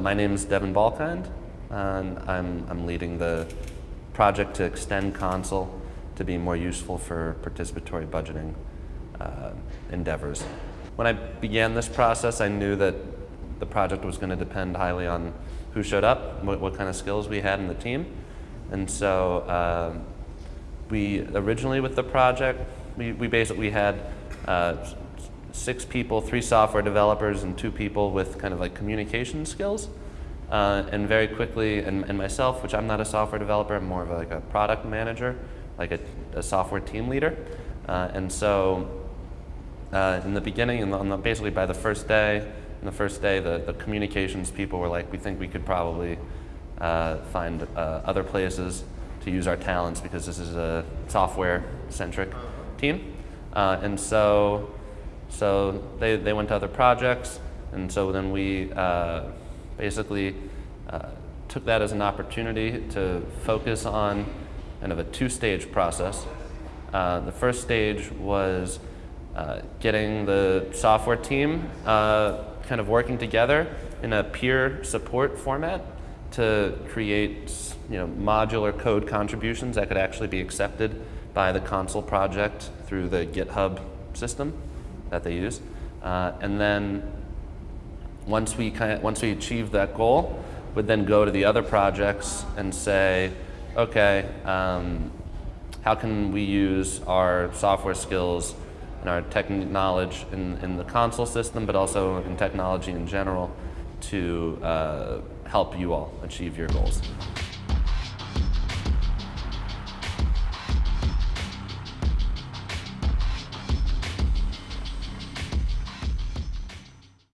My name is Devin Balkind, and I'm, I'm leading the project to extend Consul to be more useful for participatory budgeting uh, endeavors. When I began this process, I knew that the project was going to depend highly on who showed up, what, what kind of skills we had in the team. And so um, we originally with the project, we, we basically had uh, six people, three software developers and two people with kind of like communication skills. Uh, and very quickly, and, and, myself, which I'm not a software developer, I'm more of a, like a product manager, like a, a software team leader. Uh, and so uh, in the beginning, and the, basically by the first day, in the first day, the, the communications people were like, we think we could probably uh, find uh, other places to use our talents because this is a software-centric team. Uh, and so, so they, they went to other projects, and so then we uh, basically uh, took that as an opportunity to focus on kind of a two-stage process. Uh, the first stage was uh, getting the software team uh, kind of working together in a peer support format to create you know, modular code contributions that could actually be accepted by the Consul project through the GitHub system that they use. Uh, and then once we, kind of, once we achieve that goal, would then go to the other projects and say, okay, um, how can we use our software skills and our tech knowledge in, in the Consul system, but also in technology in general to uh, help you all achieve your goals.